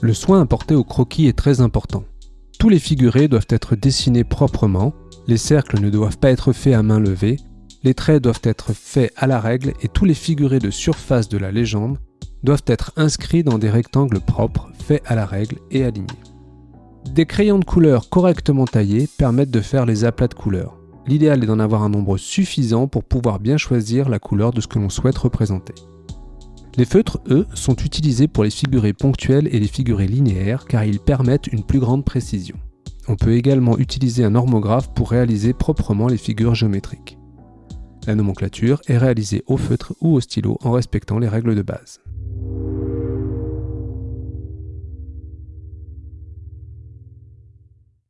Le soin apporté au croquis est très important. Tous les figurés doivent être dessinés proprement, les cercles ne doivent pas être faits à main levée, les traits doivent être faits à la règle et tous les figurés de surface de la légende doivent être inscrits dans des rectangles propres, faits à la règle et alignés. Des crayons de couleur correctement taillés permettent de faire les aplats de couleurs. L'idéal est d'en avoir un nombre suffisant pour pouvoir bien choisir la couleur de ce que l'on souhaite représenter. Les feutres, eux, sont utilisés pour les figurés ponctuels et les figurés linéaires car ils permettent une plus grande précision. On peut également utiliser un normographe pour réaliser proprement les figures géométriques. La nomenclature est réalisée au feutre ou au stylo en respectant les règles de base.